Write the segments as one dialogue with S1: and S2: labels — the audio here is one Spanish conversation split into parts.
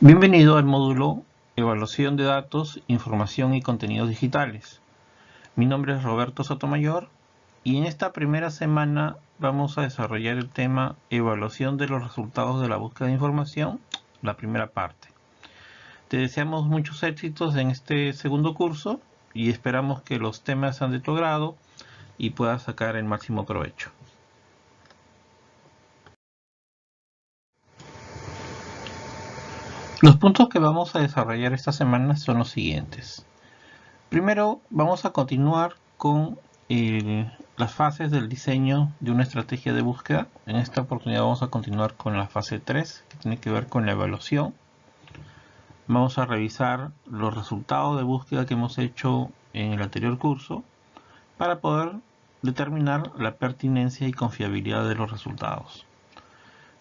S1: Bienvenido al módulo Evaluación de Datos, Información y Contenidos Digitales. Mi nombre es Roberto Sotomayor y en esta primera semana vamos a desarrollar el tema Evaluación de los resultados de la búsqueda de información, la primera parte. Te deseamos muchos éxitos en este segundo curso y esperamos que los temas sean de tu agrado y puedas sacar el máximo provecho. Los puntos que vamos a desarrollar esta semana son los siguientes. Primero vamos a continuar con eh, las fases del diseño de una estrategia de búsqueda. En esta oportunidad vamos a continuar con la fase 3 que tiene que ver con la evaluación. Vamos a revisar los resultados de búsqueda que hemos hecho en el anterior curso para poder determinar la pertinencia y confiabilidad de los resultados.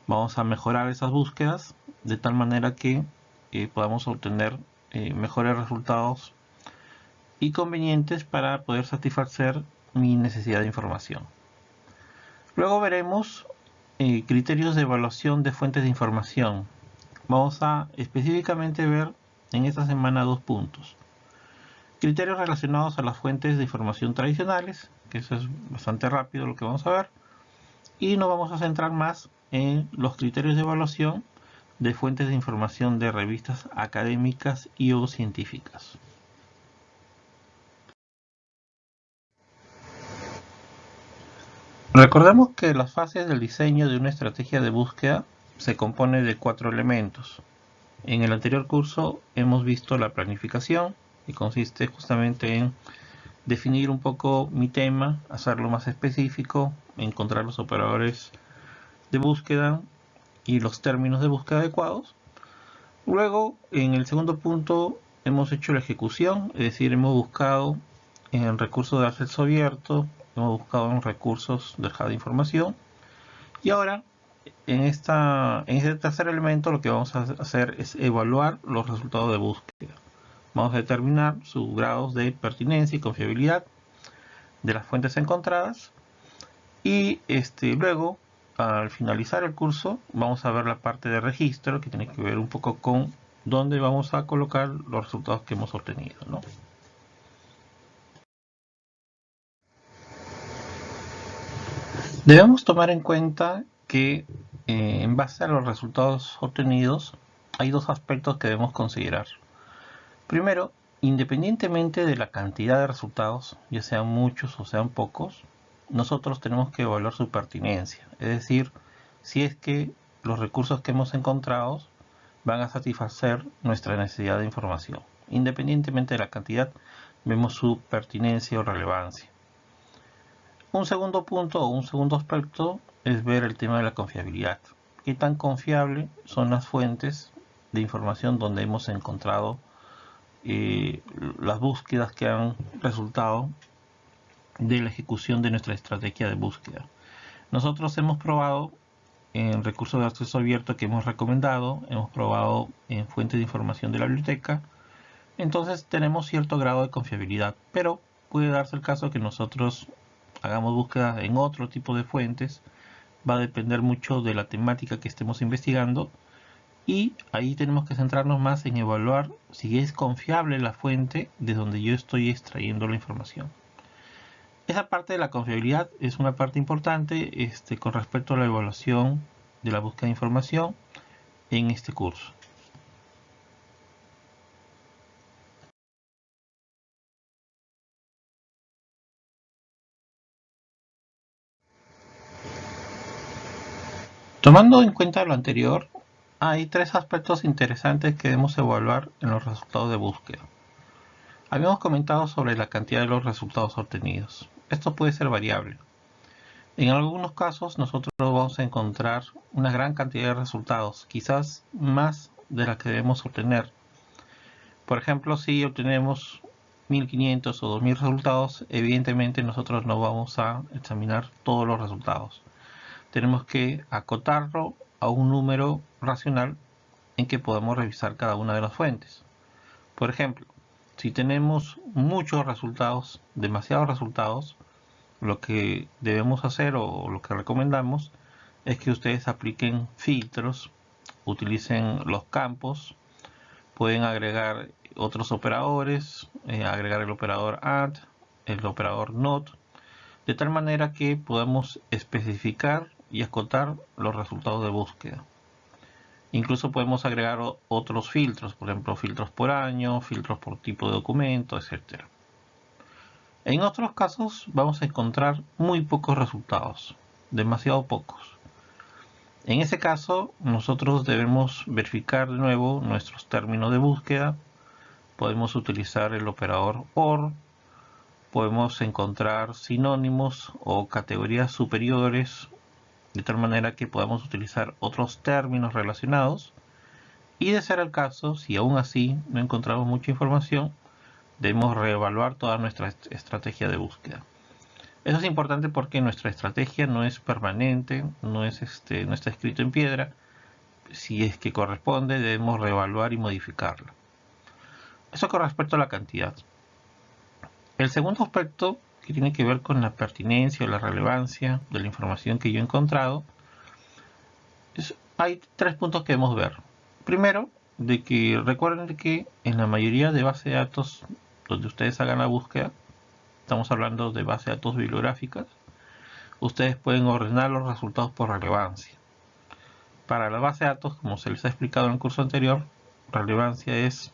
S1: Vamos a mejorar esas búsquedas de tal manera que eh, podamos obtener eh, mejores resultados y convenientes para poder satisfacer mi necesidad de información. Luego veremos eh, criterios de evaluación de fuentes de información. Vamos a específicamente ver en esta semana dos puntos. Criterios relacionados a las fuentes de información tradicionales, que eso es bastante rápido lo que vamos a ver. Y nos vamos a centrar más en los criterios de evaluación de fuentes de información de revistas académicas y o científicas. Recordemos que las fases del diseño de una estrategia de búsqueda se compone de cuatro elementos. En el anterior curso hemos visto la planificación, que consiste justamente en definir un poco mi tema, hacerlo más específico, encontrar los operadores de búsqueda y los términos de búsqueda adecuados. Luego, en el segundo punto, hemos hecho la ejecución, es decir, hemos buscado en recursos de acceso abierto, hemos buscado en recursos de de información. Y ahora, en, esta, en este tercer elemento, lo que vamos a hacer es evaluar los resultados de búsqueda. Vamos a determinar sus grados de pertinencia y confiabilidad de las fuentes encontradas. Y este, luego al finalizar el curso vamos a ver la parte de registro que tiene que ver un poco con dónde vamos a colocar los resultados que hemos obtenido. Debemos tomar en cuenta que eh, en base a los resultados obtenidos hay dos aspectos que debemos considerar. Primero, independientemente de la cantidad de resultados, ya sean muchos o sean pocos, nosotros tenemos que evaluar su pertinencia, es decir, si es que los recursos que hemos encontrado van a satisfacer nuestra necesidad de información. Independientemente de la cantidad, vemos su pertinencia o relevancia. Un segundo punto o un segundo aspecto es ver el tema de la confiabilidad. ¿Qué tan confiable son las fuentes de información donde hemos encontrado eh, las búsquedas que han resultado de la ejecución de nuestra estrategia de búsqueda. Nosotros hemos probado en recursos de acceso abierto que hemos recomendado, hemos probado en fuentes de información de la biblioteca, entonces tenemos cierto grado de confiabilidad, pero puede darse el caso que nosotros hagamos búsqueda en otro tipo de fuentes, va a depender mucho de la temática que estemos investigando y ahí tenemos que centrarnos más en evaluar si es confiable la fuente de donde yo estoy extrayendo la información. Esa parte de la confiabilidad es una parte importante este, con respecto a la evaluación de la búsqueda de información en este curso. Tomando en cuenta lo anterior, hay tres aspectos interesantes que debemos evaluar en los resultados de búsqueda. Habíamos comentado sobre la cantidad de los resultados obtenidos. Esto puede ser variable. En algunos casos nosotros vamos a encontrar una gran cantidad de resultados, quizás más de la que debemos obtener. Por ejemplo, si obtenemos 1500 o 2000 resultados, evidentemente nosotros no vamos a examinar todos los resultados. Tenemos que acotarlo a un número racional en que podamos revisar cada una de las fuentes. Por ejemplo, si tenemos muchos resultados, demasiados resultados, lo que debemos hacer o lo que recomendamos es que ustedes apliquen filtros, utilicen los campos pueden agregar otros operadores, eh, agregar el operador AND, el operador NOT, de tal manera que podamos especificar y acotar los resultados de búsqueda. Incluso podemos agregar otros filtros, por ejemplo filtros por año, filtros por tipo de documento, etc. En otros casos vamos a encontrar muy pocos resultados, demasiado pocos. En ese caso nosotros debemos verificar de nuevo nuestros términos de búsqueda. Podemos utilizar el operador OR podemos encontrar sinónimos o categorías superiores de tal manera que podamos utilizar otros términos relacionados y de ser el caso, si aún así no encontramos mucha información, debemos reevaluar toda nuestra estrategia de búsqueda. Eso es importante porque nuestra estrategia no es permanente, no, es este, no está escrito en piedra. Si es que corresponde, debemos reevaluar y modificarla. Eso con respecto a la cantidad. El segundo aspecto que tiene que ver con la pertinencia o la relevancia de la información que yo he encontrado, hay tres puntos que debemos ver. Primero, de que recuerden que en la mayoría de bases de datos donde ustedes hagan la búsqueda, estamos hablando de bases de datos bibliográficas, ustedes pueden ordenar los resultados por relevancia. Para la base de datos, como se les ha explicado en el curso anterior, relevancia es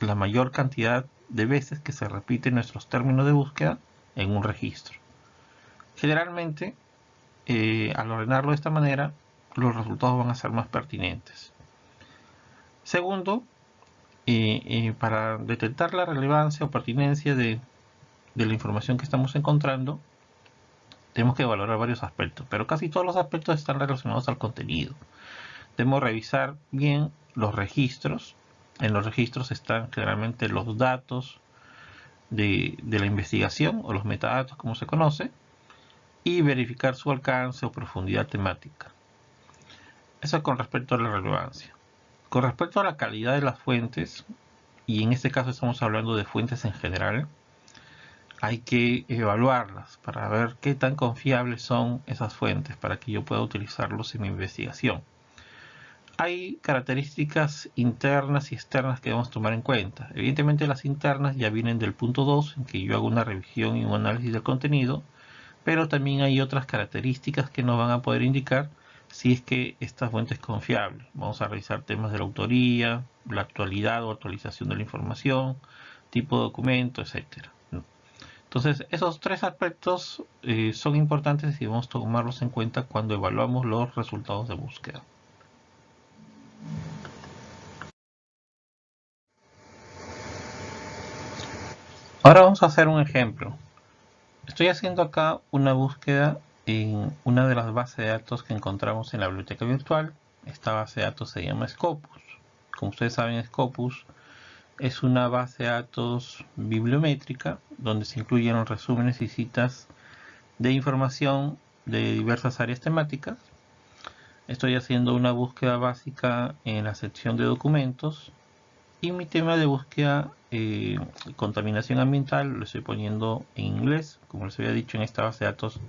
S1: la mayor cantidad de veces que se repiten nuestros términos de búsqueda en un registro. Generalmente, eh, al ordenarlo de esta manera, los resultados van a ser más pertinentes. Segundo, eh, eh, para detectar la relevancia o pertinencia de, de la información que estamos encontrando, tenemos que valorar varios aspectos, pero casi todos los aspectos están relacionados al contenido. Debemos revisar bien los registros, en los registros están generalmente los datos de, la investigación o los metadatos como se conoce y verificar su alcance o profundidad temática. Eso con respecto a la relevancia. Con respecto a la calidad de las fuentes, y en este caso estamos hablando de fuentes en general, hay que evaluarlas para ver qué tan confiables son esas fuentes para que yo pueda utilizarlos en mi investigación hay características internas y externas que debemos tomar en cuenta. Evidentemente las internas ya vienen del punto 2, en que yo hago una revisión y un análisis del contenido, pero también hay otras características que nos van a poder indicar si es que esta fuente es confiable. Vamos a revisar temas de la autoría, la actualidad o actualización de la información, tipo de documento, etc. Entonces, esos tres aspectos eh, son importantes y debemos tomarlos en cuenta cuando evaluamos los resultados de búsqueda. Ahora vamos a hacer un ejemplo. Estoy haciendo acá una búsqueda en una de las bases de datos que encontramos en la biblioteca virtual. Esta base de datos se llama Scopus. Como ustedes saben, Scopus es una base de datos bibliométrica donde se incluyen los resúmenes y citas de información de diversas áreas temáticas. Estoy haciendo una búsqueda básica en la sección de documentos y mi tema de búsqueda eh, contaminación ambiental lo estoy poniendo en inglés. Como les había dicho en esta base de datos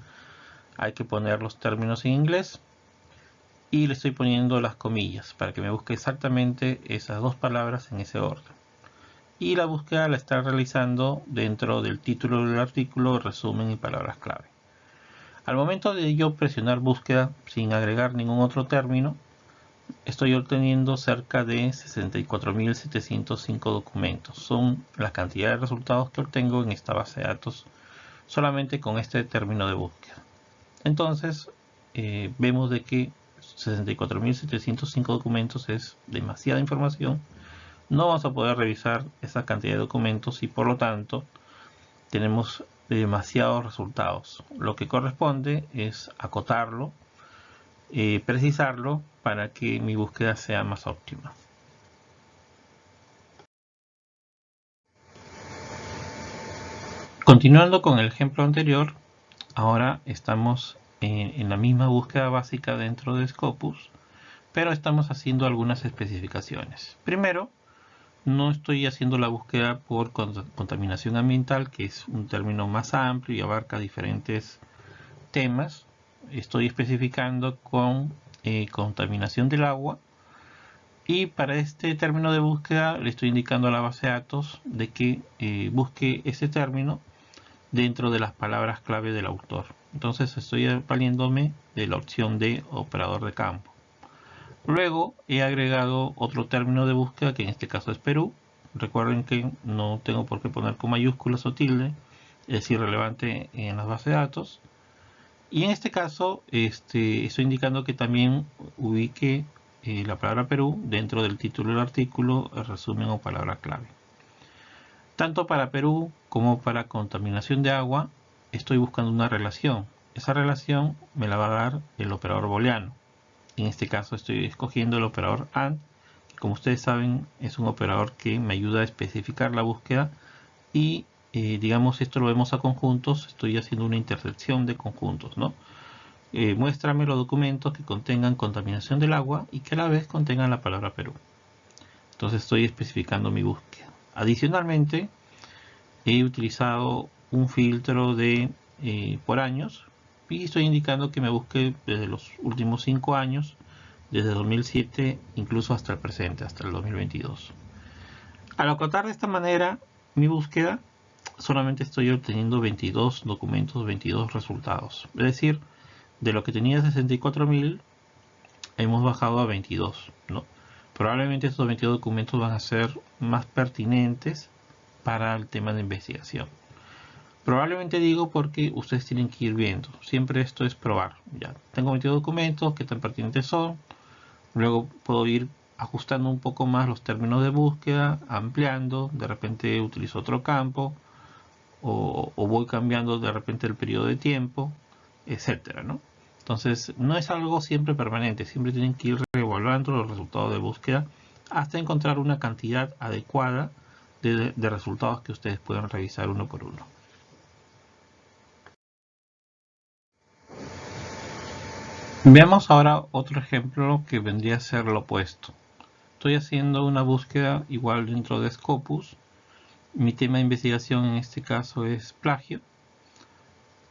S1: hay que poner los términos en inglés. Y le estoy poniendo las comillas para que me busque exactamente esas dos palabras en ese orden. Y la búsqueda la está realizando dentro del título del artículo resumen y palabras clave. Al momento de yo presionar búsqueda sin agregar ningún otro término estoy obteniendo cerca de 64.705 documentos. Son la cantidad de resultados que obtengo en esta base de datos solamente con este término de búsqueda. Entonces, eh, vemos de que 64.705 documentos es demasiada información. No vamos a poder revisar esa cantidad de documentos y por lo tanto tenemos demasiados resultados. Lo que corresponde es acotarlo eh, precisarlo para que mi búsqueda sea más óptima. Continuando con el ejemplo anterior, ahora estamos en, en la misma búsqueda básica dentro de Scopus, pero estamos haciendo algunas especificaciones. Primero, no estoy haciendo la búsqueda por contaminación ambiental, que es un término más amplio y abarca diferentes temas, estoy especificando con eh, contaminación del agua Y para este término de búsqueda le estoy indicando a la base de datos de que eh, busque ese término dentro de las palabras clave del autor. Entonces estoy valiéndome de la opción de operador de campo. Luego he agregado otro término de búsqueda que en este caso es Perú. Recuerden que no tengo por qué poner con mayúsculas o tilde, es irrelevante en las bases de datos. Y en este caso este, estoy indicando que también ubique eh, la palabra Perú dentro del título del artículo, resumen o palabra clave. Tanto para Perú como para contaminación de agua estoy buscando una relación. Esa relación me la va a dar el operador booleano. En este caso estoy escogiendo el operador AND, como ustedes saben es un operador que me ayuda a especificar la búsqueda y eh, digamos esto lo vemos a conjuntos, estoy haciendo una intersección de conjuntos, ¿no? Eh, muéstrame los documentos que contengan contaminación del agua y que a la vez contengan la palabra Perú. Entonces estoy especificando mi búsqueda. Adicionalmente, he utilizado un filtro de eh, por años y estoy indicando que me busque desde los últimos 5 años, desde 2007 incluso hasta el presente, hasta el 2022. Al acotar de esta manera mi búsqueda, solamente estoy obteniendo 22 documentos, 22 resultados. Es decir, de lo que tenía 64.000, hemos bajado a 22. ¿no? Probablemente estos 22 documentos van a ser más pertinentes para el tema de investigación. Probablemente digo porque ustedes tienen que ir viendo. Siempre esto es probar. Ya tengo 22 documentos, qué tan pertinentes son. Luego puedo ir ajustando un poco más los términos de búsqueda, ampliando. De repente utilizo otro campo o, voy cambiando de repente el periodo de tiempo, etcétera, ¿no? Entonces, no es algo siempre permanente, siempre tienen que ir reevaluando los resultados de búsqueda hasta encontrar una cantidad adecuada de, de resultados que ustedes puedan revisar uno por uno. Veamos ahora otro ejemplo que vendría a ser lo opuesto. Estoy haciendo una búsqueda igual dentro de Scopus mi tema de investigación en este caso es plagio.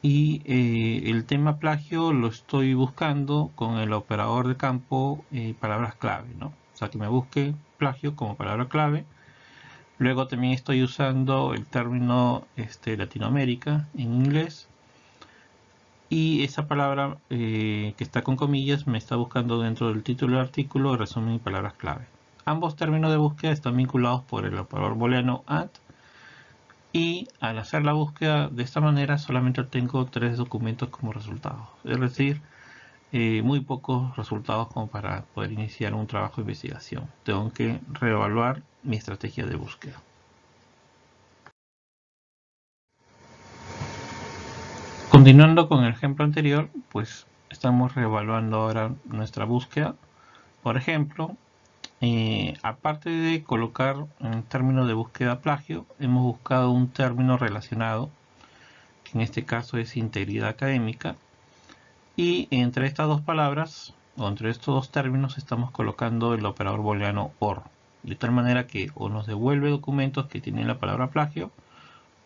S1: Y eh, el tema plagio lo estoy buscando con el operador de campo eh, palabras clave. ¿no? O sea, que me busque plagio como palabra clave. Luego también estoy usando el término este, Latinoamérica en inglés. Y esa palabra eh, que está con comillas me está buscando dentro del título del artículo resumen y palabras clave. Ambos términos de búsqueda están vinculados por el operador booleano AND y al hacer la búsqueda de esta manera solamente obtengo tres documentos como resultado. Es decir eh, muy pocos resultados como para poder iniciar un trabajo de investigación. Tengo que reevaluar mi estrategia de búsqueda. Continuando con el ejemplo anterior pues estamos reevaluando ahora nuestra búsqueda. Por ejemplo eh, aparte de colocar en término de búsqueda plagio, hemos buscado un término relacionado, que en este caso es integridad académica, y entre estas dos palabras, o entre estos dos términos, estamos colocando el operador booleano OR, de tal manera que o nos devuelve documentos que tienen la palabra plagio,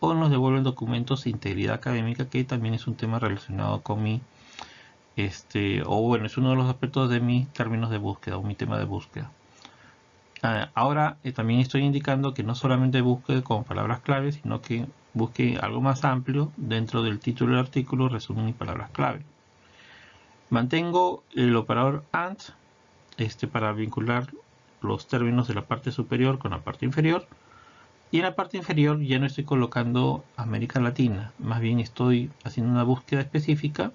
S1: o nos devuelve documentos de integridad académica, que también es un tema relacionado con mi, este, o bueno, es uno de los aspectos de mis términos de búsqueda, o mi tema de búsqueda. Ah, ahora eh, también estoy indicando que no solamente busque con palabras clave, sino que busque algo más amplio dentro del título del artículo, resumen y palabras clave. Mantengo el operador AND este, para vincular los términos de la parte superior con la parte inferior. Y en la parte inferior ya no estoy colocando América Latina, más bien estoy haciendo una búsqueda específica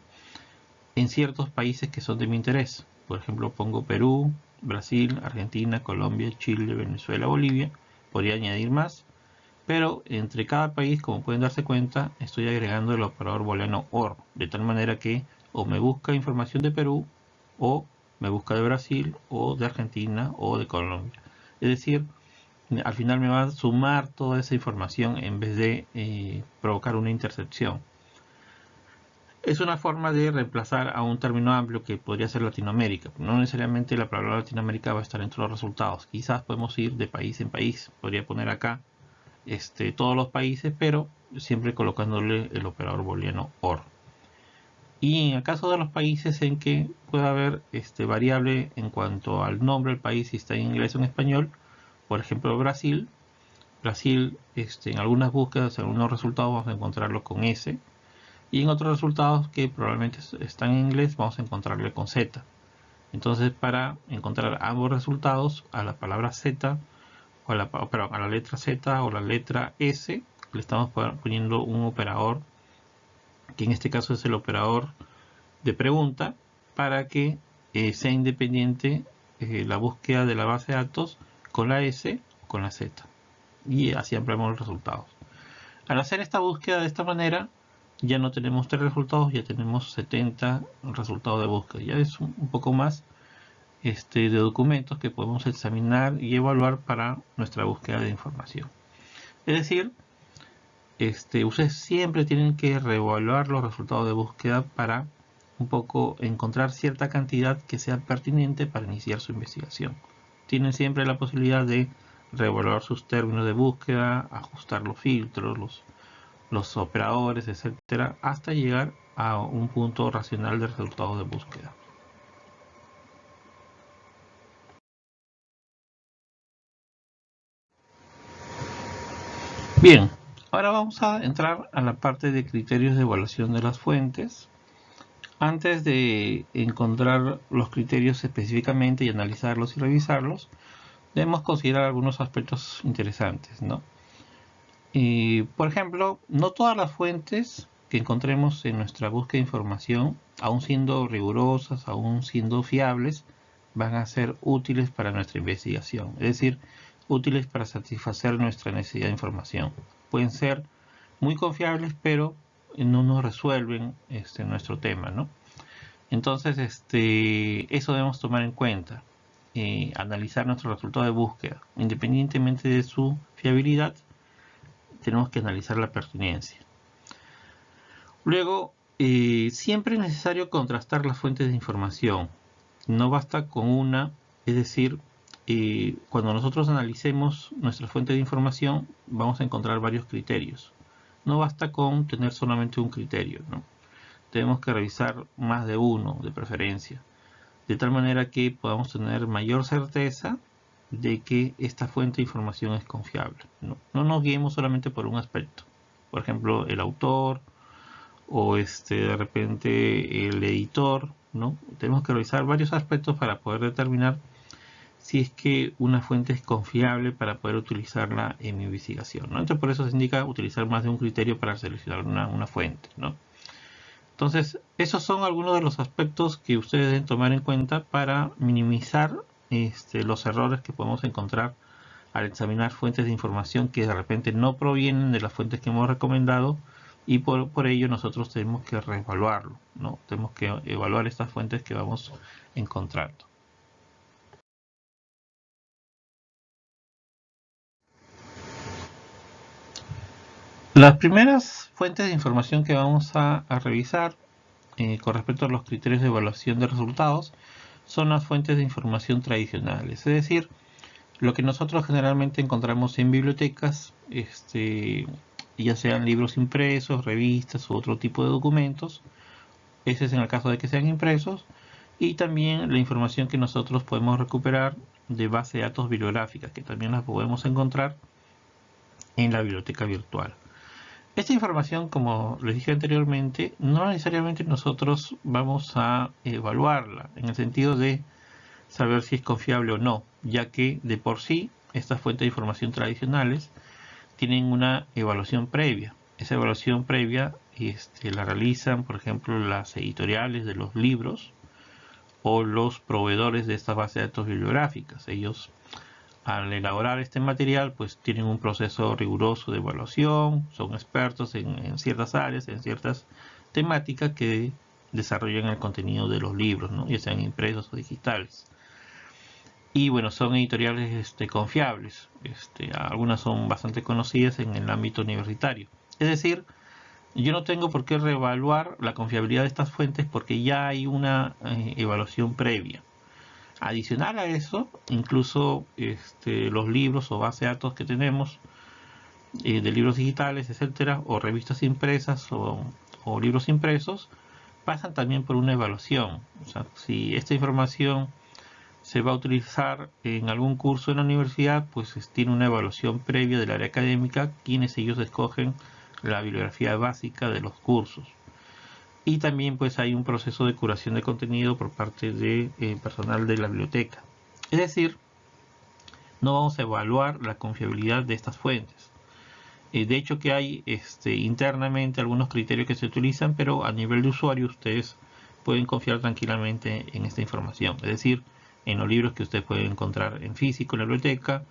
S1: en ciertos países que son de mi interés. Por ejemplo, pongo Perú, Brasil, Argentina, Colombia, Chile, Venezuela, Bolivia. Podría añadir más. Pero entre cada país, como pueden darse cuenta, estoy agregando el operador booleano OR. De tal manera que o me busca información de Perú, o me busca de Brasil, o de Argentina, o de Colombia. Es decir, al final me va a sumar toda esa información en vez de eh, provocar una intercepción. Es una forma de reemplazar a un término amplio que podría ser Latinoamérica. No necesariamente la palabra Latinoamérica va a estar entre los resultados. Quizás podemos ir de país en país. Podría poner acá este, todos los países, pero siempre colocándole el operador booleano OR. Y en el caso de los países en que pueda haber este, variable en cuanto al nombre del país, si está en inglés o en español, por ejemplo Brasil, Brasil este, en algunas búsquedas, en algunos resultados vamos a encontrarlo con S, y en otros resultados que probablemente están en inglés vamos a encontrarlo con Z. Entonces para encontrar ambos resultados a la palabra Z, o a la, a la letra Z o la letra S, le estamos poniendo un operador que en este caso es el operador de pregunta, para que eh, sea independiente eh, la búsqueda de la base de datos con la S o con la Z. Y así ampliamos los resultados. Al hacer esta búsqueda de esta manera, ya no tenemos tres resultados, ya tenemos 70 resultados de búsqueda. Ya es un poco más este, de documentos que podemos examinar y evaluar para nuestra búsqueda de información. Es decir, este, ustedes siempre tienen que reevaluar los resultados de búsqueda para un poco encontrar cierta cantidad que sea pertinente para iniciar su investigación. Tienen siempre la posibilidad de reevaluar sus términos de búsqueda, ajustar los filtros, los, los operadores, etcétera, hasta llegar a un punto racional de resultados de búsqueda. Bien, Ahora vamos a entrar a la parte de criterios de evaluación de las fuentes. Antes de encontrar los criterios específicamente y analizarlos y revisarlos, debemos considerar algunos aspectos interesantes. ¿no? Por ejemplo, no todas las fuentes que encontremos en nuestra búsqueda de información, aún siendo rigurosas, aún siendo fiables, van a ser útiles para nuestra investigación. Es decir, útiles para satisfacer nuestra necesidad de información pueden ser muy confiables, pero no nos resuelven este, nuestro tema, ¿no? Entonces, este, eso debemos tomar en cuenta. Eh, analizar nuestro resultado de búsqueda. Independientemente de su fiabilidad, tenemos que analizar la pertinencia. Luego, eh, siempre es necesario contrastar las fuentes de información. No basta con una, es decir, cuando nosotros analicemos nuestra fuente de información vamos a encontrar varios criterios. No basta con tener solamente un criterio, ¿no? tenemos que revisar más de uno de preferencia, de tal manera que podamos tener mayor certeza de que esta fuente de información es confiable. No, no nos guiemos solamente por un aspecto, por ejemplo el autor o este, de repente el editor, ¿no? tenemos que revisar varios aspectos para poder determinar si es que una fuente es confiable para poder utilizarla en mi investigación. ¿no? Entonces por eso se indica utilizar más de un criterio para seleccionar una, fuente. ¿no? Entonces esos son algunos de los aspectos que ustedes deben tomar en cuenta para minimizar este, los errores que podemos encontrar al examinar fuentes de información que de repente no provienen de las fuentes que hemos recomendado y por, ello nosotros tenemos que reevaluarlo, ¿no? Tenemos que evaluar estas fuentes que vamos encontrando. Las primeras fuentes de información que vamos a, revisar eh, con respecto a los criterios de evaluación de resultados son las fuentes de información tradicionales, es decir, lo que nosotros generalmente encontramos en bibliotecas, este, ya sean libros impresos, revistas u otro tipo de documentos, ese es en el caso de que sean impresos, y también la información que nosotros podemos recuperar de base de datos bibliográficas, que también las podemos encontrar en la biblioteca virtual. Esta información, como les dije anteriormente, no necesariamente nosotros vamos a evaluarla en el sentido de saber si es confiable o no, ya que de por sí estas fuentes de información tradicionales tienen una evaluación previa. Esa evaluación previa este, la realizan, por ejemplo, las editoriales de los libros o los proveedores de estas bases de datos bibliográficas. Ellos al elaborar este material pues tienen un proceso riguroso de evaluación, son expertos en, ciertas áreas, en ciertas temáticas que desarrollan el contenido de los libros, ¿no? ya sean impresos o digitales. Y bueno, son editoriales este, confiables, este, algunas son bastante conocidas en el ámbito universitario. Es decir, yo no tengo por qué reevaluar la confiabilidad de estas fuentes porque ya hay una eh, evaluación previa. Adicional a eso, incluso este, los libros o base de datos que tenemos eh, de libros digitales, etcétera, o revistas impresas o, libros impresos, pasan también por una evaluación. O sea, si esta información se va a utilizar en algún curso en la universidad, pues tiene una evaluación previa del área académica, quienes ellos escogen la bibliografía básica de los cursos. Y también pues hay un proceso de curación de contenido por parte de, eh, personal de la biblioteca. Es decir, no vamos a evaluar la confiabilidad de estas fuentes. Eh, de hecho que hay este, internamente algunos criterios que se utilizan, pero a nivel de usuario ustedes pueden confiar tranquilamente en esta información. Es decir, en los libros que ustedes pueden encontrar en físico en la biblioteca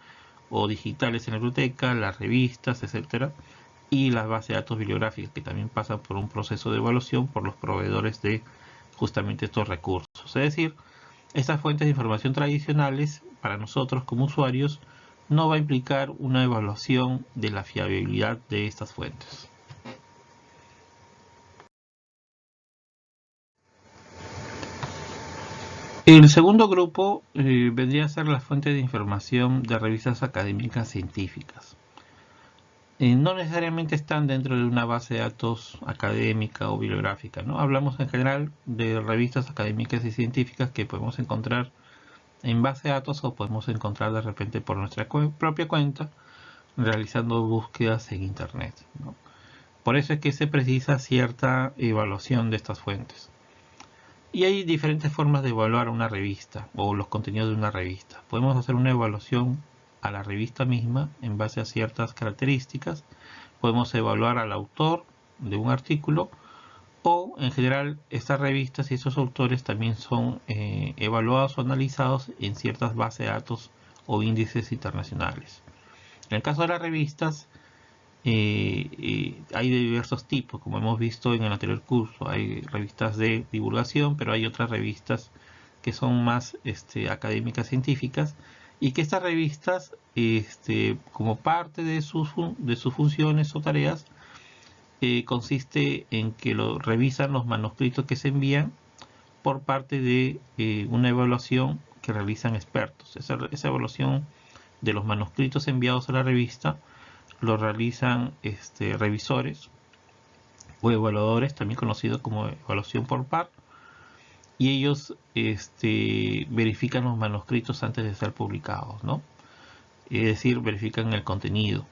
S1: o digitales en la biblioteca, las revistas, etcétera, y las bases de datos bibliográficas que también pasan por un proceso de evaluación por los proveedores de justamente estos recursos. Es decir, estas fuentes de información tradicionales para nosotros como usuarios no va a implicar una evaluación de la fiabilidad de estas fuentes. El segundo grupo eh, vendría a ser la fuente de información de revistas académicas científicas. Eh, no necesariamente están dentro de una base de datos académica o bibliográfica. ¿no? Hablamos en general de revistas académicas y científicas que podemos encontrar en base de datos o podemos encontrar de repente por nuestra propia cuenta realizando búsquedas en internet. Por eso es que se precisa cierta evaluación de estas fuentes. Y hay diferentes formas de evaluar una revista o los contenidos de una revista. Podemos hacer una evaluación a la revista misma en base a ciertas características. Podemos evaluar al autor de un artículo o en general estas revistas y estos autores también son eh, evaluados o analizados en ciertas bases de datos o índices internacionales. En el caso de las revistas eh, eh, hay de diversos tipos, como hemos visto en el anterior curso. Hay revistas de divulgación, pero hay otras revistas que son más este, académicas científicas y que estas revistas, este, como parte de sus, de sus funciones o tareas, eh, consiste en que revisan los manuscritos que se envían por parte de eh, una evaluación que realizan expertos. Esa, evaluación de los manuscritos enviados a la revista lo realizan este, revisores o evaluadores, también conocidos como evaluación por par, y ellos este, verifican los manuscritos antes de ser publicados, ¿no? Es decir, verifican el contenido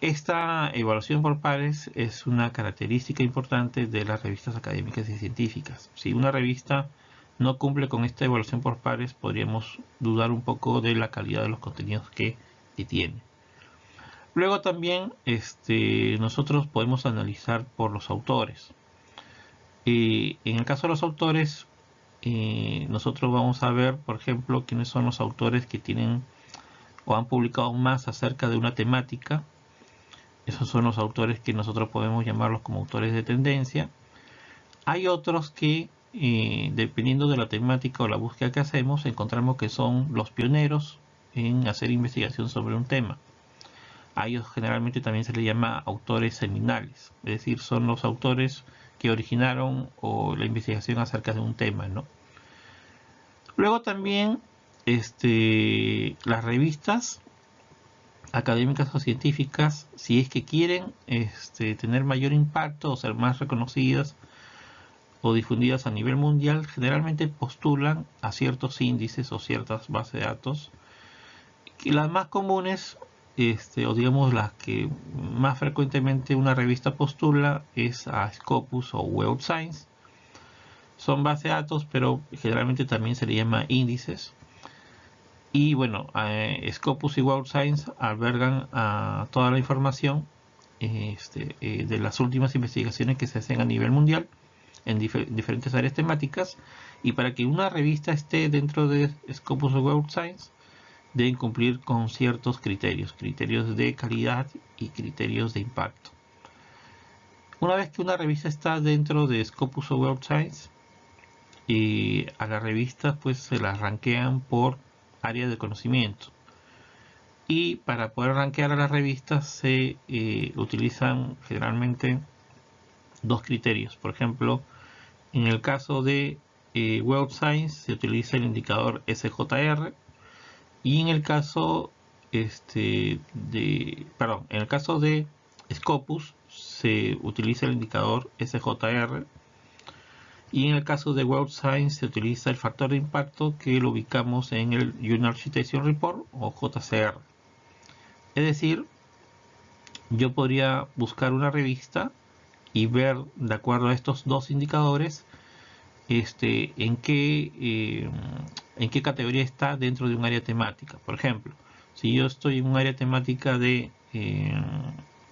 S1: esta evaluación por pares es una característica importante de las revistas académicas y científicas. Si una revista no cumple con esta evaluación por pares, podríamos dudar un poco de la calidad de los contenidos que, tiene. Luego también este, nosotros podemos analizar por los autores. En el caso de los autores, eh, nosotros vamos a ver, por ejemplo, quiénes son los autores que tienen o han publicado más acerca de una temática esos son los autores que nosotros podemos llamarlos como autores de tendencia. Hay otros que, eh, dependiendo de la temática o la búsqueda que hacemos, encontramos que son los pioneros en hacer investigación sobre un tema. A ellos generalmente también se les llama autores seminales, es decir, son los autores que originaron o la investigación acerca de un tema, ¿no? Luego también este, las revistas académicas o científicas, si es que quieren este, tener mayor impacto o ser más reconocidas o difundidas a nivel mundial, generalmente postulan a ciertos índices o ciertas bases de datos. Y las más comunes, este, o digamos las que más frecuentemente una revista postula, es a Scopus o Web Science. Son bases de datos, pero generalmente también se le llama índices y bueno, eh, Scopus y World Science albergan toda la información este, eh, de las últimas investigaciones que se hacen a nivel mundial en diferentes áreas temáticas y para que una revista esté dentro de Scopus o World Science deben cumplir con ciertos criterios, criterios de calidad y criterios de impacto. Una vez que una revista está dentro de Scopus o World Science, a la revista pues se la ranquean por área de conocimiento. Y para poder rankear a las revistas se eh, utilizan generalmente dos criterios. Por ejemplo, en el caso de eh, Web Science se utiliza el indicador SJR y en el caso este, de, perdón, en el caso de Scopus se utiliza el indicador SJR Y en el caso de World Science se utiliza el factor de impacto que lo ubicamos en el Journal Citation Report o JCR. Es decir, yo podría buscar una revista y ver de acuerdo a estos dos indicadores este, en, qué, eh, en qué categoría está dentro de un área temática. Por ejemplo, si yo estoy en un área temática de eh,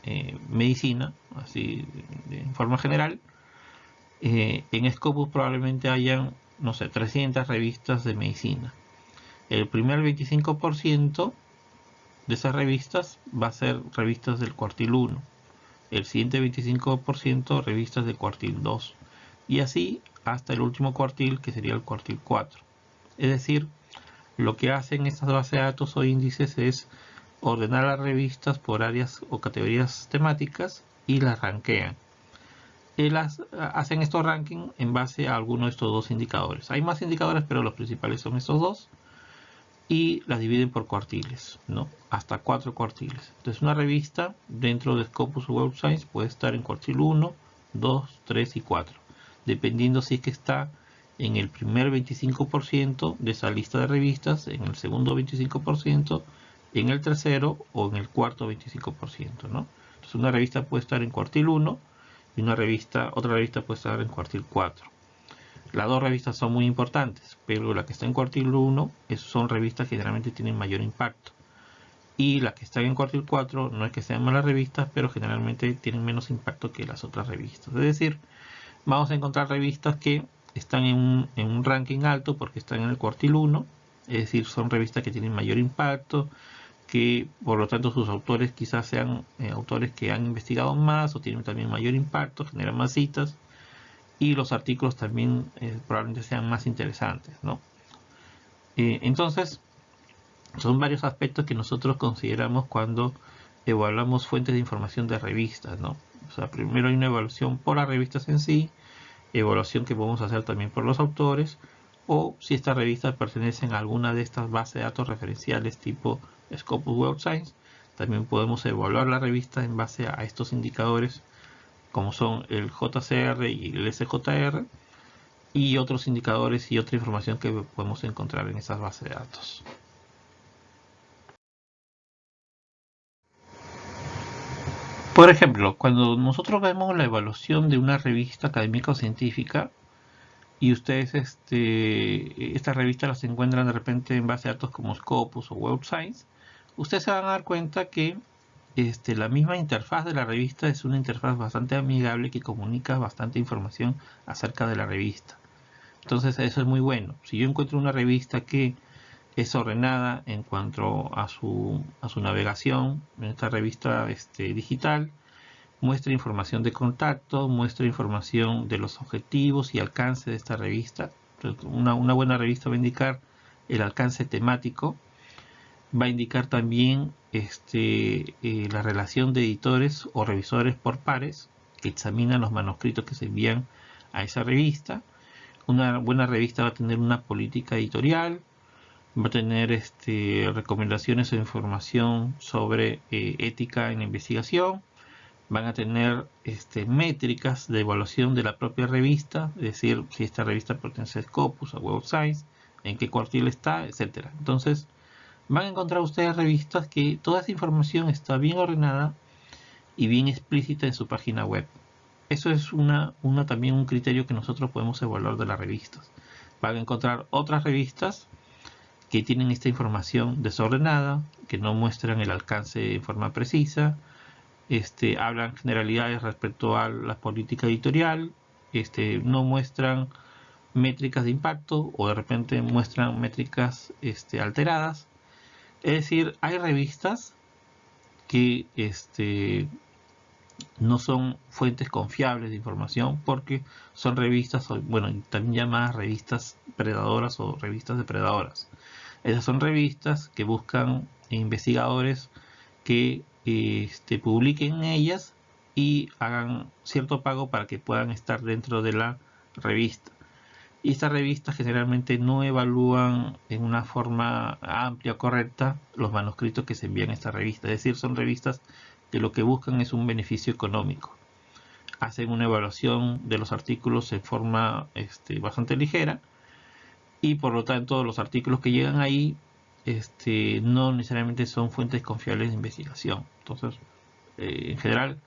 S1: eh, medicina, así de, forma general, en Scopus probablemente hayan, no sé, 300 revistas de medicina. El primer 25% de esas revistas va a ser revistas del cuartil 1. El siguiente 25% revistas del cuartil 2. Y así hasta el último cuartil que sería el cuartil 4. Es decir, lo que hacen estas bases de datos o índices es ordenar las revistas por áreas o categorías temáticas y las ranquean. Hacen estos rankings en base a alguno de estos dos indicadores. Hay más indicadores, pero los principales son estos dos y las dividen por cuartiles, ¿no? Hasta cuatro cuartiles. Entonces una revista dentro de Scopus Web Science puede estar en cuartil 1, 2, 3 y 4, dependiendo si es que está en el primer 25% de esa lista de revistas, en el segundo 25%, en el tercero o en el cuarto 25%, ¿no? Entonces una revista puede estar en cuartil 1 y una revista, otra revista puede estar en cuartil 4. Las dos revistas son muy importantes, pero la que está en cuartil 1 son revistas que generalmente tienen mayor impacto. Y la que está en cuartil 4 no es que sean malas revistas, pero generalmente tienen menos impacto que las otras revistas. Es decir, vamos a encontrar revistas que están en un, ranking alto porque están en el cuartil 1, es decir, son revistas que tienen mayor impacto, que por lo tanto sus autores quizás sean eh, autores que han investigado más o tienen también mayor impacto, generan más citas y los artículos también eh, probablemente sean más interesantes, ¿no? Eh, entonces, son varios aspectos que nosotros consideramos cuando evaluamos fuentes de información de revistas, ¿no? O sea, primero hay una evaluación por las revistas en sí, evaluación que podemos hacer también por los autores, o si estas revistas pertenecen a alguna de estas bases de datos referenciales tipo Scopus Web Science, también podemos evaluar la revista en base a estos indicadores como son el JCR y el SJR y otros indicadores y otra información que podemos encontrar en esas bases de datos. Por ejemplo, cuando nosotros vemos la evaluación de una revista académica o científica y ustedes este, estas revistas las encuentran de repente en base de datos como Scopus o Web Science, ustedes se van a dar cuenta que este, la misma interfaz de la revista es una interfaz bastante amigable que comunica bastante información acerca de la revista. Entonces eso es muy bueno. Si yo encuentro una revista que es ordenada en cuanto a su, a su navegación, en esta revista este, digital, muestra información de contacto, muestra información de los objetivos y alcance de esta revista. Una, una buena revista va a indicar el alcance temático, va a indicar también este, eh, la relación de editores o revisores por pares que examinan los manuscritos que se envían a esa revista. Una buena revista va a tener una política editorial, va a tener este, recomendaciones o información sobre eh, ética en investigación, van a tener este, métricas de evaluación de la propia revista, es decir, si esta revista pertenece a Scopus, a Web Science, en qué cuartil está, etcétera. Entonces, van a encontrar ustedes revistas que toda esa información está bien ordenada y bien explícita en su página web. Eso es una, también un criterio que nosotros podemos evaluar de las revistas. Van a encontrar otras revistas que tienen esta información desordenada, que no muestran el alcance en forma precisa, este, hablan generalidades respecto a la política editorial, este, no muestran métricas de impacto o de repente muestran métricas este, alteradas es decir, hay revistas que no son fuentes confiables de información porque son revistas, bueno, también llamadas revistas predadoras o revistas depredadoras. Esas son revistas que buscan investigadores que este, publiquen en ellas y hagan cierto pago para que puedan estar dentro de la revista. Y estas revistas generalmente no evalúan en una forma amplia o correcta los manuscritos que se envían a esta revista. Es decir, son revistas que lo que buscan es un beneficio económico. hacen una evaluación de los artículos en forma este, bastante ligera y por lo tanto los artículos que llegan ahí este, no necesariamente son fuentes confiables de investigación. Entonces, eh, en general,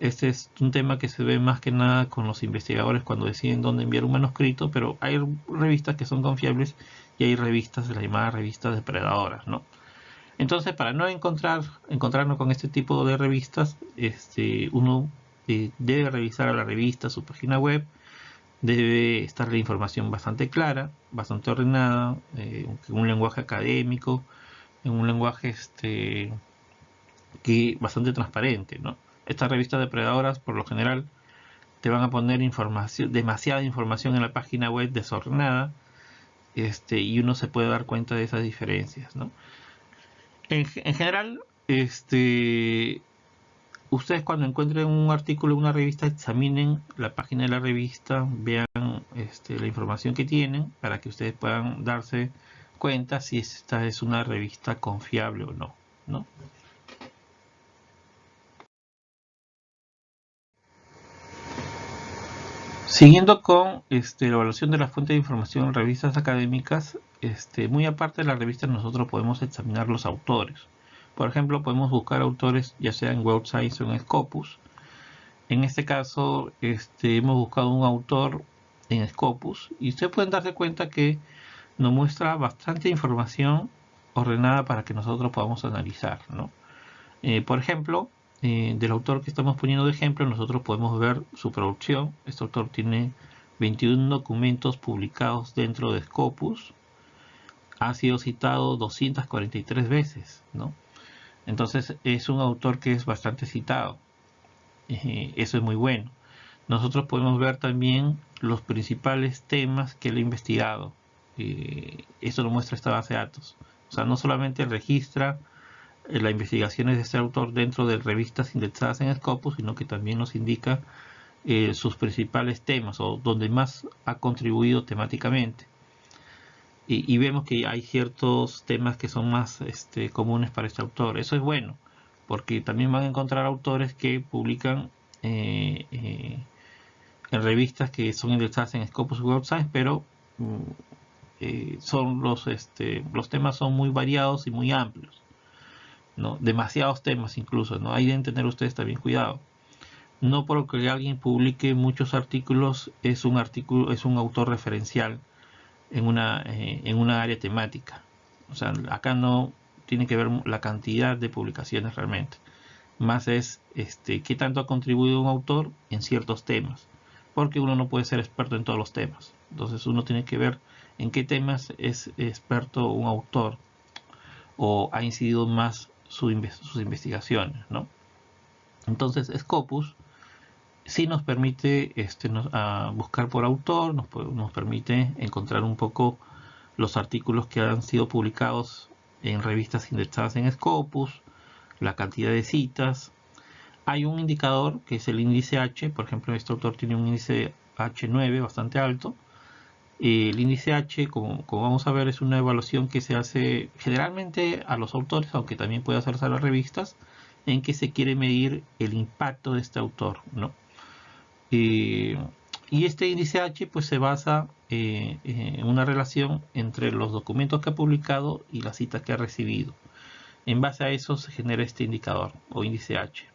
S1: este es un tema que se ve más que nada con los investigadores cuando deciden dónde enviar un manuscrito, pero hay revistas que son confiables y hay revistas, las llamadas revistas depredadoras, ¿no? Entonces, para no encontrar, encontrarnos con este tipo de revistas, este, uno eh, debe revisar a la revista, su página web, debe estar la información bastante clara, bastante ordenada, eh, en un lenguaje académico, en un lenguaje este, que bastante transparente, ¿no? Estas revistas depredadoras, por lo general, te van a poner información, demasiada información en la página web desordenada, este, y uno se puede dar cuenta de esas diferencias, ¿no? En, en general, este, ustedes cuando encuentren un artículo en una revista, examinen la página de la revista, vean este, la información que tienen para que ustedes puedan darse cuenta si esta es una revista confiable o no. Siguiendo con este, la evaluación de la fuente de información en revistas académicas, este, muy aparte de la revista nosotros podemos examinar los autores. Por ejemplo, podemos buscar autores ya sea en Web Science o en Scopus. En este caso, este, hemos buscado un autor en Scopus y ustedes pueden darse cuenta que nos muestra bastante información ordenada para que nosotros podamos analizar. Eh, por ejemplo, eh, del autor que estamos poniendo de ejemplo, nosotros podemos ver su producción. Este autor tiene 21 documentos publicados dentro de Scopus. Ha sido citado 243 veces, ¿no? Entonces es un autor que es bastante citado. Eh, eso es muy bueno. Nosotros podemos ver también los principales temas que él ha investigado. Eh, eso lo muestra esta base de datos. O sea, no solamente registra eh, las investigaciones de este autor dentro de revistas indexadas en Scopus, sino que también nos indica sus principales temas o donde más ha contribuido temáticamente y, vemos que hay ciertos temas que son más este, comunes para este autor. Eso es bueno, porque también van a encontrar autores que publican eh, eh, en revistas que son indexadas en Scopus Web Science, pero mm, eh, son los, este, los temas son muy variados y muy amplios. ¿no? Demasiados temas incluso, ¿no? Ahí deben tener ustedes también cuidado. No porque alguien publique muchos artículos es un artículo, es un autor referencial en una, eh, en una área temática. O sea, acá no tiene que ver la cantidad de publicaciones realmente. Más es este, qué tanto ha contribuido un autor en ciertos temas. Porque uno no puede ser experto en todos los temas. Entonces uno tiene que ver en qué temas es experto un autor o ha incidido más sus investigaciones. ¿no? Entonces Scopus sí nos permite este, buscar por autor, nos, permite encontrar un poco los artículos que han sido publicados en revistas indexadas en Scopus, la cantidad de citas. Hay un indicador que es el índice H, por ejemplo este autor tiene un índice H9 bastante alto. El índice H, como, como, vamos a ver, es una evaluación que se hace generalmente a los autores, aunque también puede hacerse a las revistas, en que se quiere medir el impacto de este autor, ¿no? Eh, y este índice H pues se basa eh, en una relación entre los documentos que ha publicado y las citas que ha recibido. En base a eso se genera este indicador o índice H.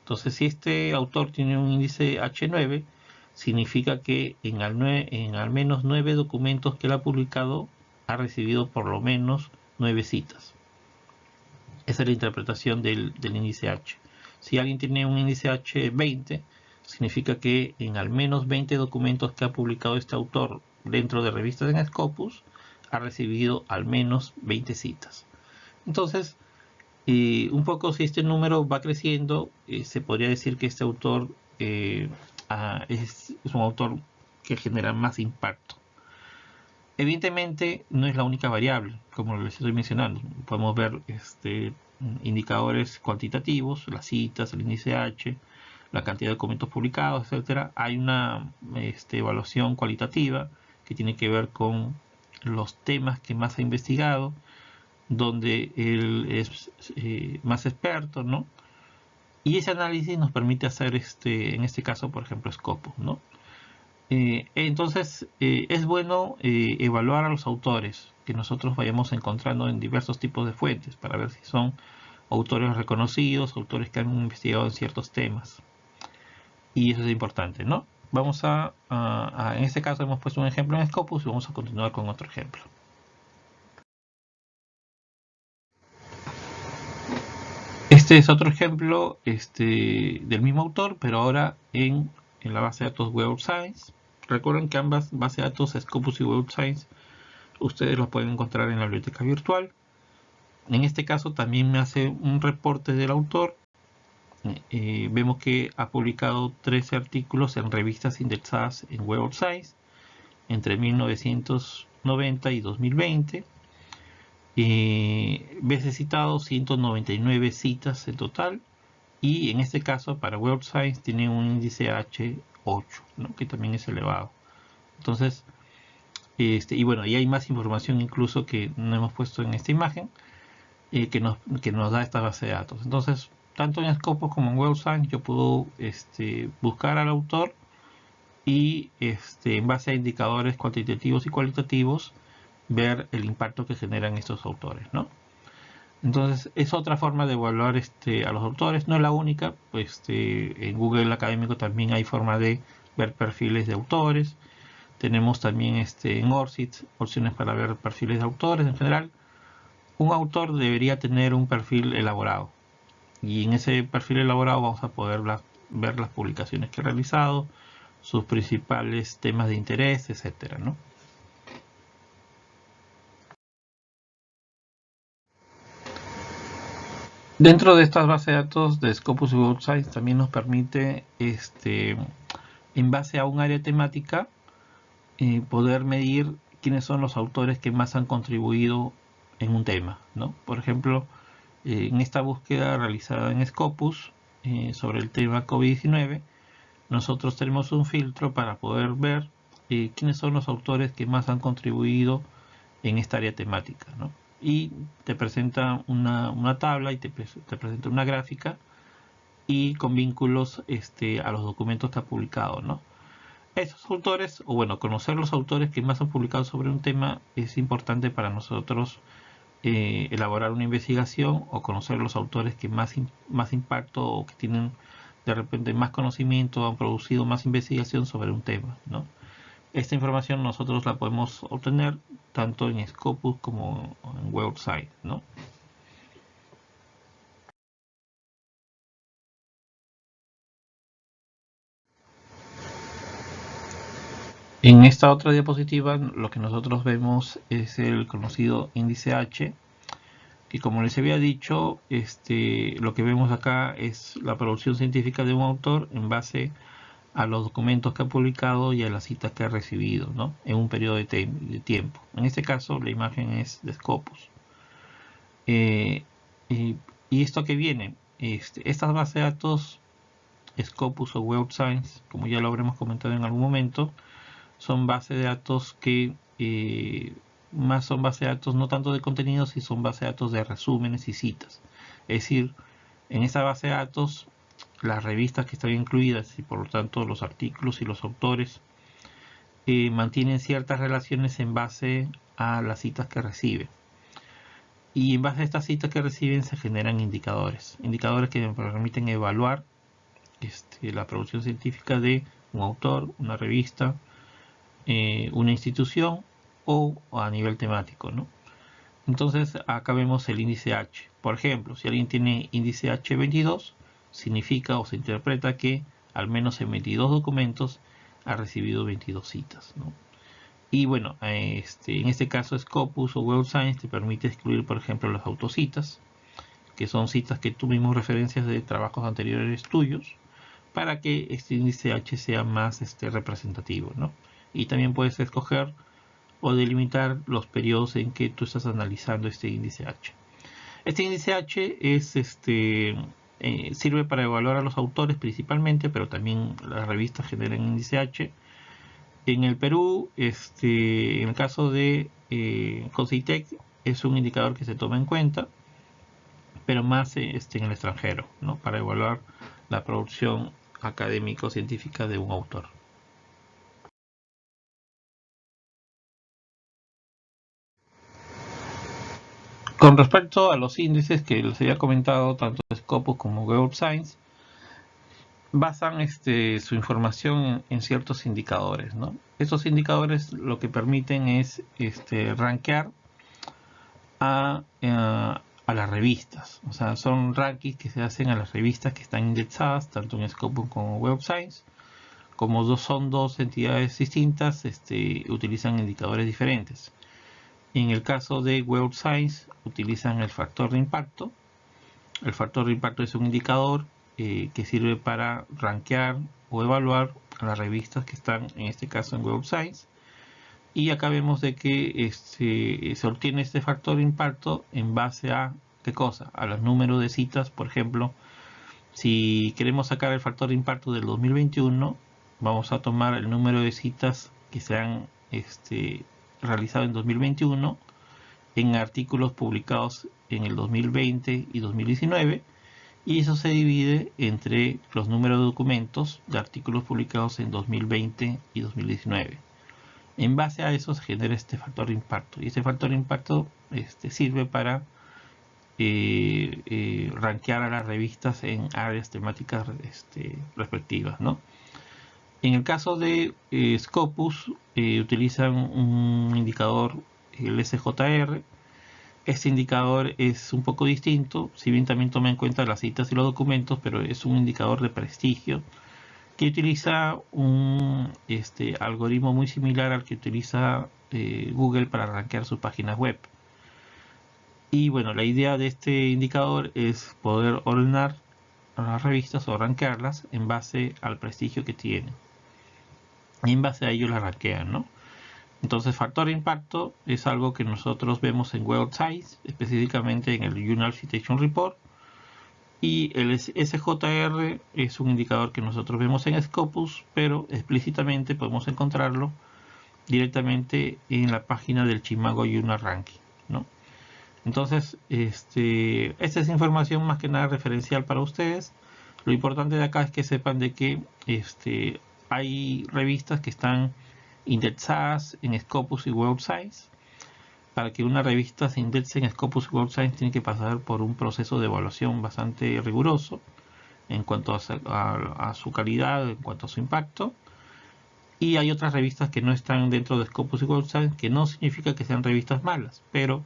S1: Entonces si este autor tiene un índice H9, significa que en al, en al menos nueve documentos que él ha publicado ha recibido por lo menos nueve citas. Esa es la interpretación del, del índice H. Si alguien tiene un índice H20, significa que en al menos 20 documentos que ha publicado este autor dentro de revistas en Scopus, ha recibido al menos 20 citas. Entonces, eh, un poco si este número va creciendo, eh, se podría decir que este autor eh, es, un autor que genera más impacto. Evidentemente no es la única variable, como les estoy mencionando. Podemos ver este, indicadores cuantitativos, las citas, el índice H, la cantidad de documentos publicados, etcétera, hay una este, evaluación cualitativa que tiene que ver con los temas que más ha investigado, donde él es eh, más experto, ¿no? Y ese análisis nos permite hacer, este, en este caso, por ejemplo, Scopus, ¿no? Eh, entonces, eh, es bueno evaluar a los autores que nosotros vayamos encontrando en diversos tipos de fuentes para ver si son autores reconocidos, autores que han investigado en ciertos temas. Y eso es importante, ¿no? Vamos a, en este caso hemos puesto un ejemplo en Scopus y vamos a continuar con otro ejemplo. Este es otro ejemplo este, del mismo autor, pero ahora en, la base de datos Web of Science. Recuerden que ambas bases de datos, Scopus y Web of Science, ustedes los pueden encontrar en la biblioteca virtual. En este caso también me hace un reporte del autor. Eh, vemos que ha publicado 13 artículos en revistas indexadas en Web of Science entre 1990 y 2020 eh, veces citado 199 citas en total. Y en este caso para Web Science tiene un índice H8 que también es elevado. Entonces este, y bueno y hay más información incluso que no hemos puesto en esta imagen eh, que, nos, que nos da esta base de datos. Entonces tanto en Scopus como en Web Science yo puedo este, buscar al autor y este, en base a indicadores cuantitativos y cualitativos ver el impacto que generan estos autores, ¿no? Entonces es otra forma de evaluar este, a los autores, no es la única, pues este, en Google Académico también hay forma de ver perfiles de autores, tenemos también este, en ORCID opciones para ver perfiles de autores en general. Un autor debería tener un perfil elaborado y en ese perfil elaborado vamos a poder ver las publicaciones que ha realizado, sus principales temas de interés, etcétera, ¿no? Dentro de estas bases de datos de Scopus y Web Science también nos permite, este, en base a un área temática, eh, poder medir quiénes son los autores que más han contribuido en un tema. ¿no? Por ejemplo, eh, en esta búsqueda realizada en Scopus eh, sobre el tema COVID-19, nosotros tenemos un filtro para poder ver quiénes son los autores que más han contribuido en esta área temática. ¿no? y te presenta una, tabla y te, presenta una gráfica y con vínculos este, a los documentos que ha publicado, ¿no? Esos autores, o bueno, conocer los autores que más han publicado sobre un tema es importante para nosotros eh, elaborar una investigación o conocer los autores que más, más impacto o que tienen de repente más conocimiento, han producido más investigación sobre un tema, ¿no? Esta información nosotros la podemos obtener tanto en Scopus como en website, ¿no? En esta otra diapositiva lo que nosotros vemos es el conocido índice H, que como les había dicho, este, lo que vemos acá es la producción científica de un autor en base a los documentos que ha publicado y a las citas que ha recibido ¿no? en un periodo de, tiempo. En este caso la imagen es de Scopus. Eh, y, esto que viene, este, estas bases de datos Scopus o Web Science, como ya lo habremos comentado en algún momento, son bases de datos que eh, más son bases de datos no tanto de contenidos, sino son bases de datos de resúmenes y citas. Es decir, en esta base de datos las revistas que están incluidas y por lo tanto los artículos y los autores eh, mantienen ciertas relaciones en base a las citas que reciben. Y en base a estas citas que reciben se generan indicadores. Indicadores que permiten evaluar este, la producción científica de un autor, una revista, eh, una institución o, a nivel temático. Entonces acá vemos el índice H. Por ejemplo, si alguien tiene índice H22, significa o se interpreta que al menos en 22 documentos ha recibido 22 citas. Y bueno, este, en este caso Scopus o Web Science te permite excluir, por ejemplo, las autocitas, que son citas que mismo referencias de trabajos anteriores tuyos, para que este índice H sea más este, representativo. Y también puedes escoger o delimitar los periodos en que tú estás analizando este índice H. Este índice H es este, eh, sirve para evaluar a los autores principalmente, pero también las revistas generan índice H. En el Perú, este, en el caso de eh, es un indicador que se toma en cuenta, pero más este, en el extranjero, ¿no? para evaluar la producción académico-científica de un autor. Con respecto a los índices que les había comentado, tanto Scopus como Web Science, basan este, su información en, ciertos indicadores. ¿no? Estos indicadores lo que permiten es este, rankear a, eh, a, las revistas. O sea, son rankings que se hacen a las revistas que están indexadas, tanto en Scopus como Web Science. Como dos, son dos entidades distintas, este, utilizan indicadores diferentes. En el caso de Web Science utilizan el factor de impacto. El factor de impacto es un indicador eh, que sirve para rankear o evaluar las revistas que están en este caso en Web Science. Y acá vemos de que este, se obtiene este factor de impacto en base a qué cosa? A los números de citas, por ejemplo. Si queremos sacar el factor de impacto del 2021, vamos a tomar el número de citas que se han este, realizado en 2021 en artículos publicados en el 2020 y 2019 y eso se divide entre los números de documentos de artículos publicados en 2020 y 2019. En base a eso se genera este factor de impacto y este factor de impacto este, sirve para eh, eh, rankear a las revistas en áreas temáticas este, respectivas. ¿no? En el caso de eh, Scopus, eh, utilizan un indicador, el SJR. Este indicador es un poco distinto, si bien también toma en cuenta las citas y los documentos, pero es un indicador de prestigio que utiliza un este, algoritmo muy similar al que utiliza eh, Google para rankear sus páginas web. Y bueno, la idea de este indicador es poder ordenar las revistas o rankearlas en base al prestigio que tienen y en base a ello la ranquean, ¿no? Entonces, factor impacto es algo que nosotros vemos en Web Size, específicamente en el Journal Citation Report. Y el SJR es un indicador que nosotros vemos en Scopus, pero explícitamente podemos encontrarlo directamente en la página del Chimago Journal Ranking, ¿no? Entonces, este, esta es información más que nada referencial para ustedes. Lo importante de acá es que sepan de que este, hay revistas que están indexadas en Scopus y Web Science. Para que una revista se indexe en Scopus y Web Science tiene que pasar por un proceso de evaluación bastante riguroso en cuanto a, su calidad, en cuanto a su impacto. Y hay otras revistas que no están dentro de Scopus y Web Science, que no significa que sean revistas malas, pero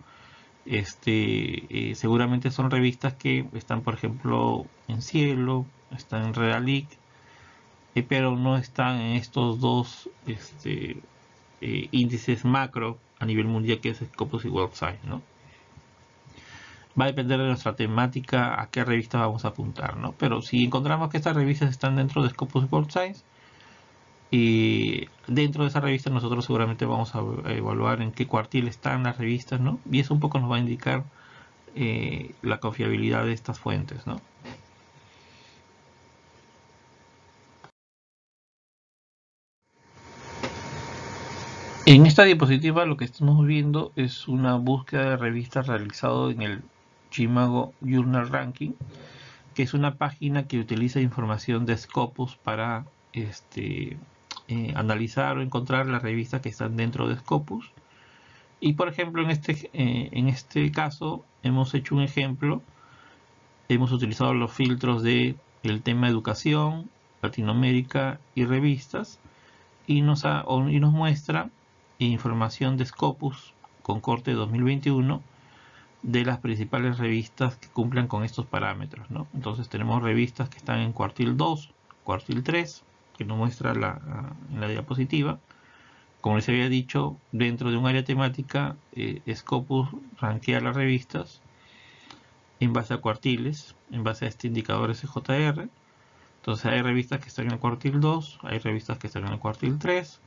S1: este, eh, seguramente son revistas que están, por ejemplo, en Cielo, están en Redalic, eh, pero no están en estos dos este, eh, índices macro a nivel mundial que es Scopus y WebSite, ¿no? Va a depender de nuestra temática a qué revista vamos a apuntar, ¿no? Pero si encontramos que estas revistas están dentro de Scopus y WebSite, y dentro de esa revista nosotros seguramente vamos a evaluar en qué cuartil están las revistas, ¿no? Y eso un poco nos va a indicar eh, la confiabilidad de estas fuentes, ¿no? Esta diapositiva lo que estamos viendo es una búsqueda de revistas realizado en el Chimago Journal Ranking, que es una página que utiliza información de Scopus para este, eh, analizar o encontrar las revistas que están dentro de Scopus. Y por ejemplo, en este, eh, en este caso hemos hecho un ejemplo, hemos utilizado los filtros de tema educación, Latinoamérica y revistas, y nos, y nos muestra información de Scopus con corte 2021 de las principales revistas que cumplan con estos parámetros. Entonces tenemos revistas que están en cuartil 2, cuartil 3, que nos muestra la, en la diapositiva. Como les había dicho, dentro de un área temática, eh, Scopus rankea las revistas en base a cuartiles, en base a este indicador SJR. Entonces hay revistas que están en el cuartil 2, hay revistas que están en el cuartil 3,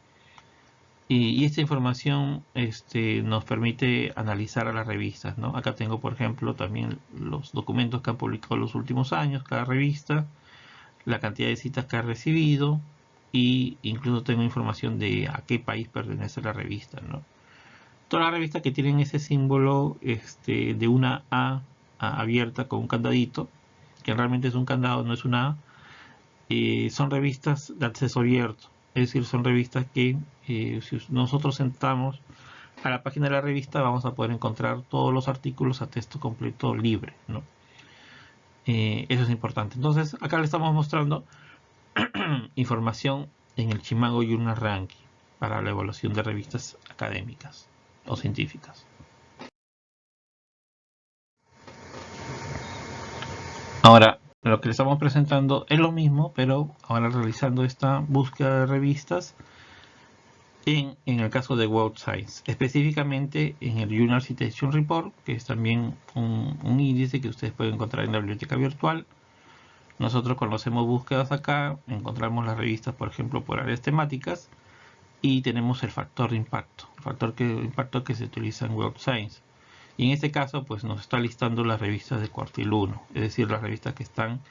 S1: y, esta información este, nos permite analizar a las revistas. ¿no? Acá tengo, por ejemplo, también los documentos que han publicado los últimos años, cada revista, la cantidad de citas que ha recibido y incluso tengo información de a qué país pertenece la revista. ¿no? Todas las revistas que tienen ese símbolo este, de una A, abierta con un candadito, que realmente es un candado, no es una A, eh, son revistas de acceso abierto, es decir, son revistas que eh, si nosotros entramos a la página de la revista vamos a poder encontrar todos los artículos a texto completo libre. ¿no? Eh, eso es importante. Entonces, acá le estamos mostrando información en el Chimango Journal Ranking para la evaluación de revistas académicas o científicas. Ahora, lo que le estamos presentando es lo mismo, pero ahora realizando esta búsqueda de revistas en, el caso de World Science, específicamente en el Journal Citation Report, que es también un, un, índice que ustedes pueden encontrar en la biblioteca virtual. Nosotros conocemos búsquedas acá, encontramos las revistas, por ejemplo, por áreas temáticas y tenemos el factor de impacto, el factor de impacto que se utiliza en World Science. Y en este caso, pues nos está listando las revistas de cuartil 1, es decir, las revistas que están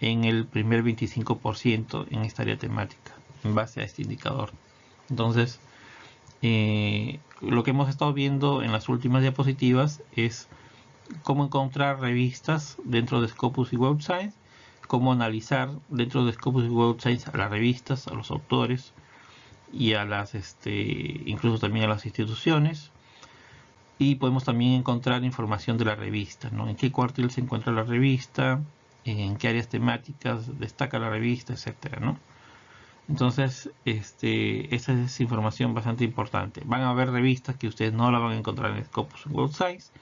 S1: en el primer 25% en esta área temática, en base a este indicador. Entonces, eh, lo que hemos estado viendo en las últimas diapositivas es cómo encontrar revistas dentro de Scopus y Web Science, cómo analizar dentro de Scopus y Web Science a las revistas, a los autores y a las, este, incluso también a las instituciones, y podemos también encontrar información de la revista, ¿no? En qué cuartil se encuentra la revista, en qué áreas temáticas destaca la revista, etcétera, ¿no? Entonces, este, esa es información bastante importante. Van a haber revistas que ustedes no la van a encontrar en Scopus World Size.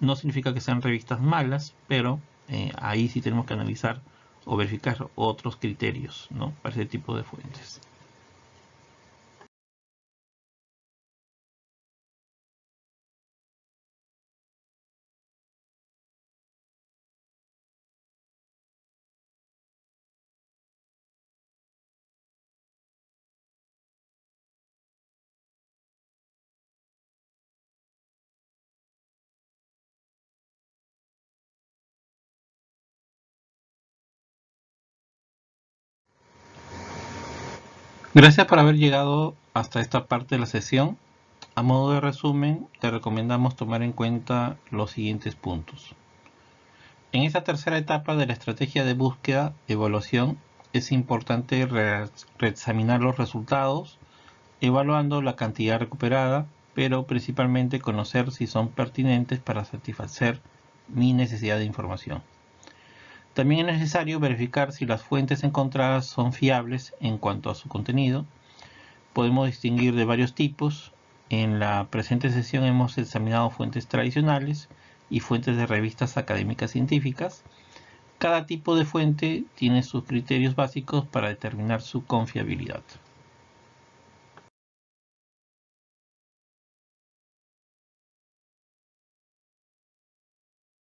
S1: No significa que sean revistas malas, pero eh, ahí sí tenemos que analizar o verificar otros criterios ¿no? para ese tipo de fuentes. Gracias por haber llegado hasta esta parte de la sesión. A modo de resumen, te recomendamos tomar en cuenta los siguientes puntos. En esta tercera etapa de la estrategia de búsqueda evaluación, es importante reexaminar los resultados, evaluando la cantidad recuperada, pero principalmente conocer si son pertinentes para satisfacer mi necesidad de información. También es necesario verificar si las fuentes encontradas son fiables en cuanto a su contenido. Podemos distinguir de varios tipos. En la presente sesión hemos examinado fuentes tradicionales y fuentes de revistas académicas científicas. Cada tipo de fuente tiene sus criterios básicos para determinar su confiabilidad.